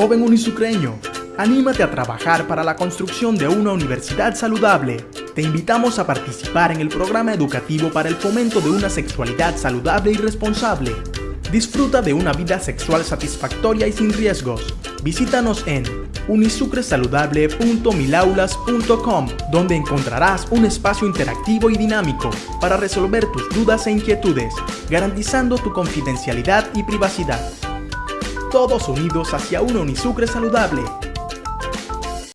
Joven unisucreño, anímate a trabajar para la construcción de una universidad saludable. Te invitamos a participar en el programa educativo para el fomento de una sexualidad saludable y responsable. Disfruta de una vida sexual satisfactoria y sin riesgos. Visítanos en unisucresaludable.milaulas.com, donde encontrarás un espacio interactivo y dinámico para resolver tus dudas e inquietudes, garantizando tu confidencialidad y privacidad. Todos unidos hacia una Unisucre saludable.